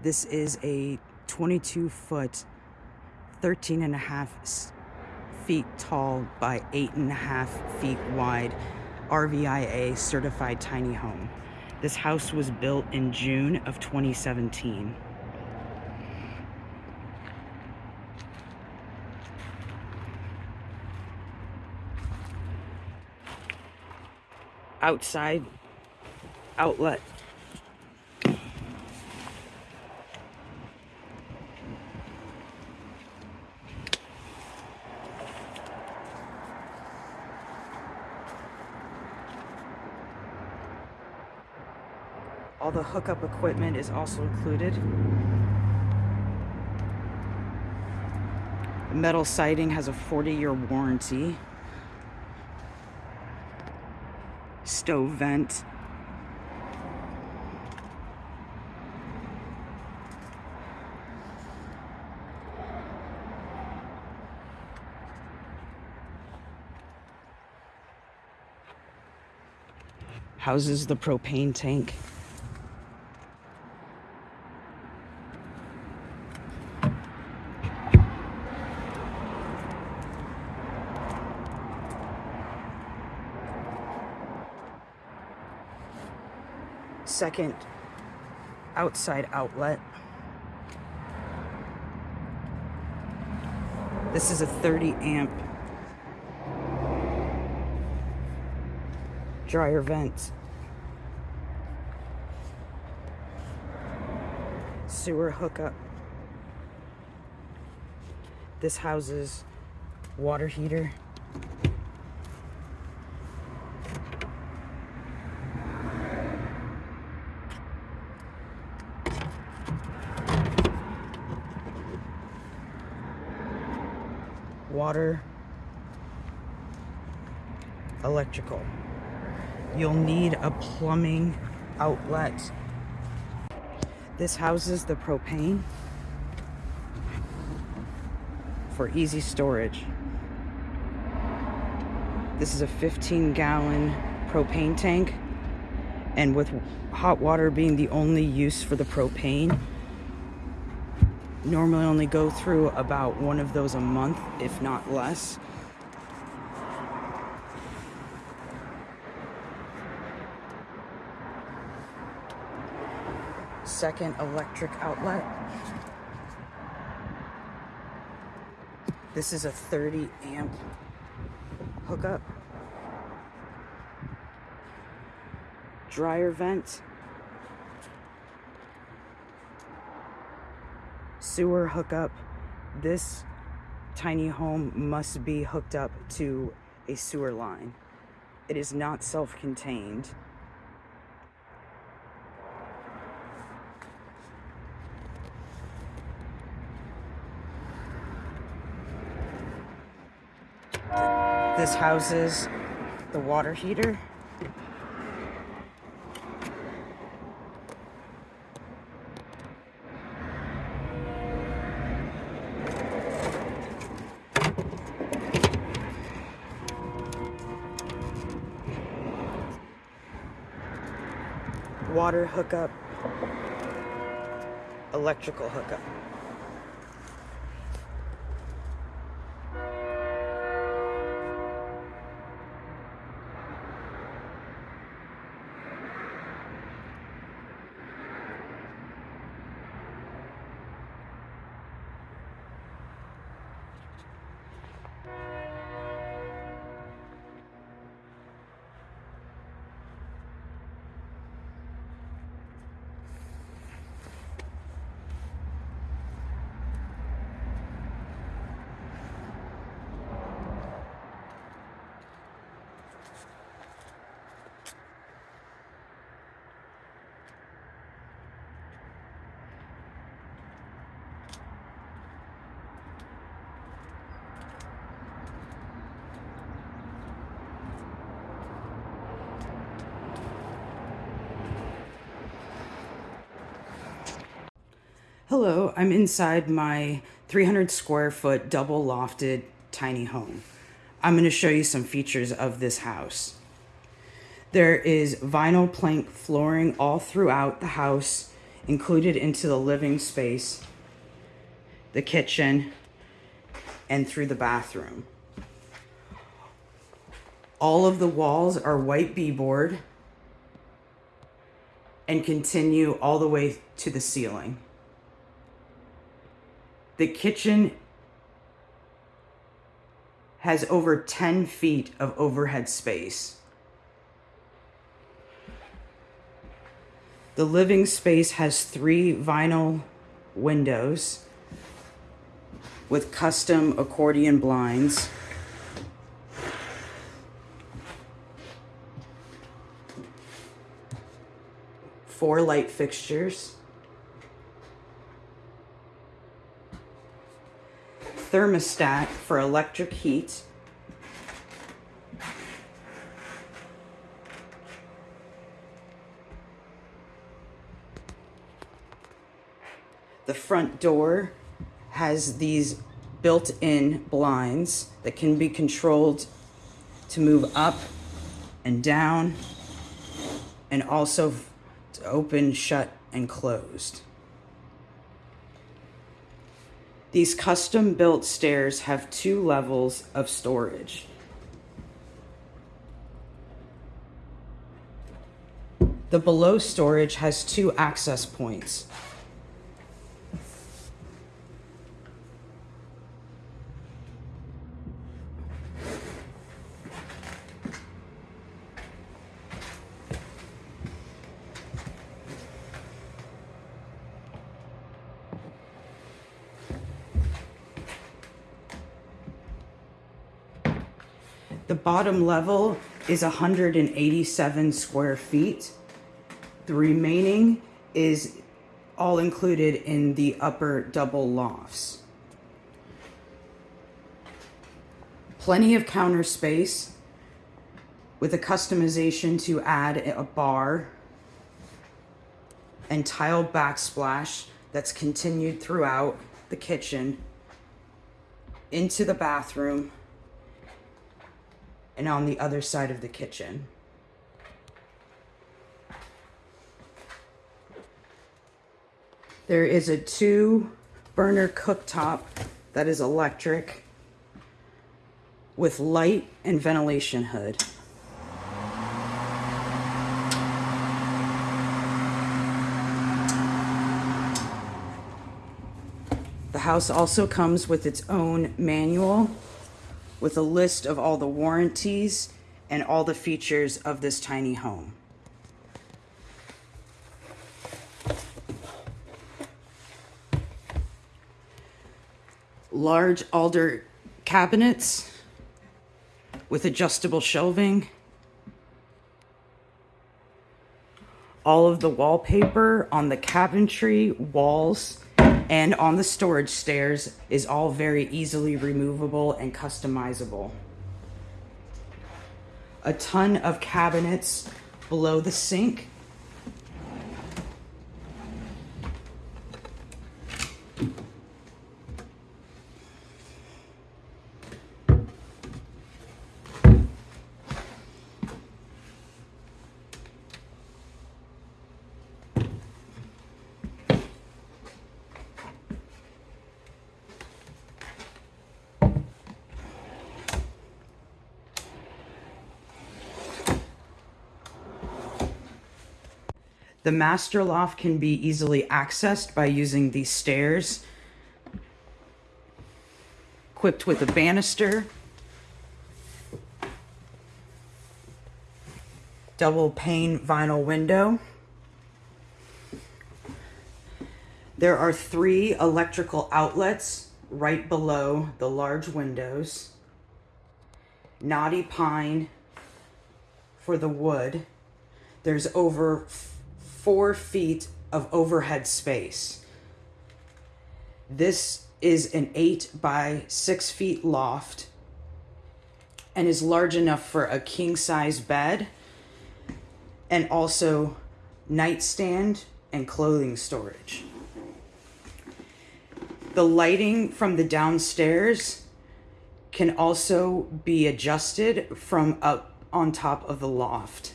This is a 22 foot, 13 and a half feet tall by eight and a half feet wide RVIA certified tiny home. This house was built in June of 2017. Outside outlet the hookup equipment is also included. The metal siding has a 40-year warranty. Stove vent. Houses the propane tank. Second outside outlet. This is a 30 amp dryer vent. Sewer hookup. This houses water heater. Water, electrical. You'll need a plumbing outlet. This houses the propane for easy storage. This is a 15 gallon propane tank and with hot water being the only use for the propane, normally only go through about one of those a month, if not less. Second electric outlet. This is a 30 amp hookup. Dryer vent. Sewer hookup. This tiny home must be hooked up to a sewer line. It is not self-contained. This houses the water heater. Water hookup, electrical hookup. Hello, I'm inside my 300 square foot double lofted tiny home. I'm going to show you some features of this house. There is vinyl plank flooring all throughout the house, included into the living space, the kitchen, and through the bathroom. All of the walls are white beadboard and continue all the way to the ceiling. The kitchen has over 10 feet of overhead space. The living space has three vinyl windows with custom accordion blinds. Four light fixtures. Thermostat for electric heat. The front door has these built-in blinds that can be controlled to move up and down and also to open, shut, and closed. These custom built stairs have two levels of storage. The below storage has two access points. Bottom level is 187 square feet. The remaining is all included in the upper double lofts. Plenty of counter space with a customization to add a bar and tile backsplash that's continued throughout the kitchen into the bathroom and on the other side of the kitchen. There is a two burner cooktop that is electric with light and ventilation hood. The house also comes with its own manual with a list of all the warranties and all the features of this tiny home. Large alder cabinets with adjustable shelving. All of the wallpaper on the cabinetry walls and on the storage stairs is all very easily removable and customizable. A ton of cabinets below the sink. The master loft can be easily accessed by using these stairs equipped with a banister, double pane vinyl window. There are three electrical outlets right below the large windows. Knotty pine for the wood. There's over four feet of overhead space. This is an eight by six feet loft and is large enough for a king size bed and also nightstand and clothing storage. The lighting from the downstairs can also be adjusted from up on top of the loft.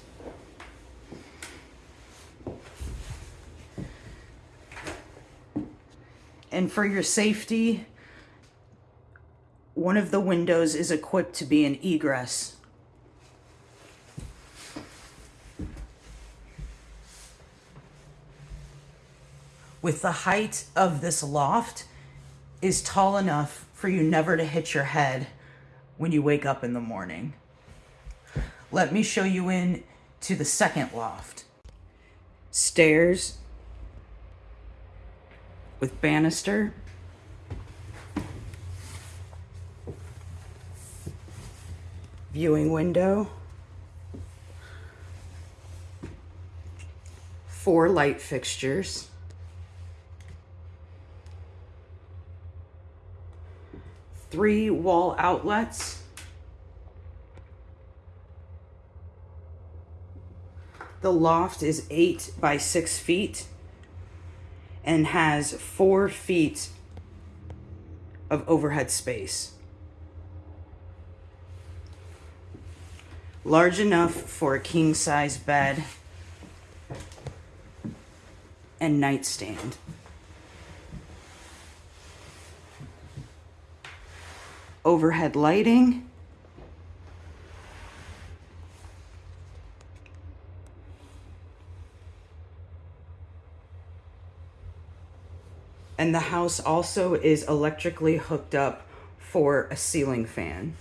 And for your safety, one of the windows is equipped to be an egress. With the height of this loft is tall enough for you never to hit your head when you wake up in the morning. Let me show you in to the second loft. Stairs with banister. Viewing window. Four light fixtures. Three wall outlets. The loft is eight by six feet and has four feet of overhead space. Large enough for a king size bed and nightstand. Overhead lighting. And the house also is electrically hooked up for a ceiling fan.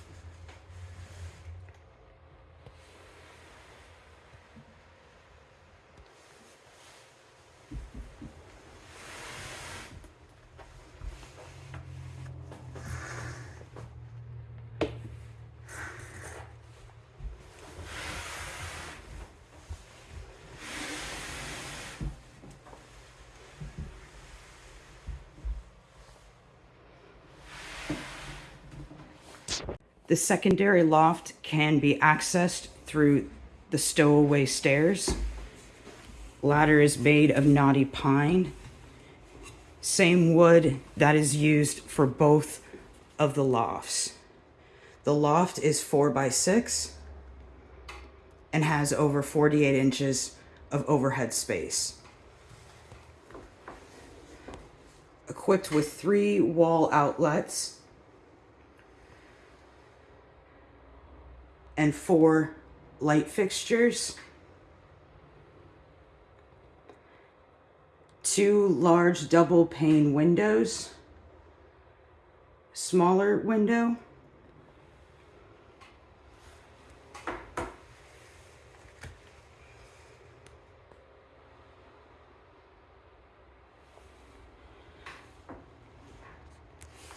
The secondary loft can be accessed through the stowaway stairs. Ladder is made of knotty pine. Same wood that is used for both of the lofts. The loft is four by six and has over 48 inches of overhead space. Equipped with three wall outlets and four light fixtures. Two large double pane windows. Smaller window.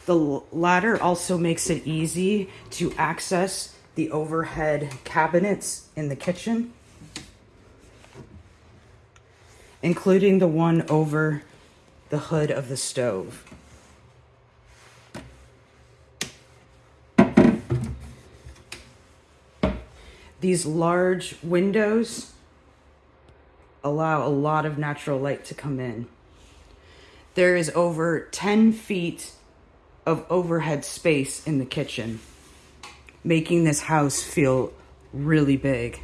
The ladder also makes it easy to access the overhead cabinets in the kitchen, including the one over the hood of the stove. These large windows allow a lot of natural light to come in. There is over 10 feet of overhead space in the kitchen making this house feel really big.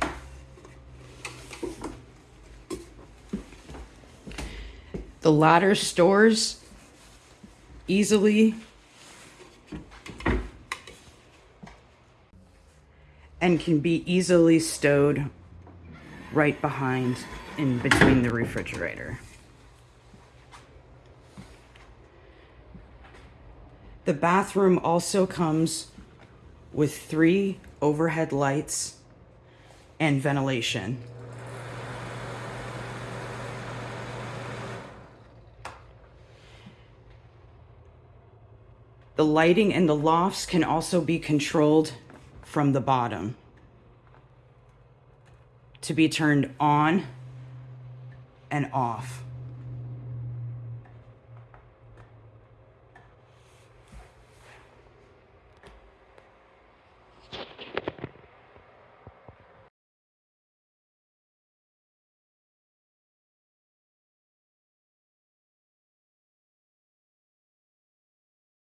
The ladder stores easily and can be easily stowed right behind in between the refrigerator. The bathroom also comes with three overhead lights and ventilation. The lighting in the lofts can also be controlled from the bottom to be turned on and off.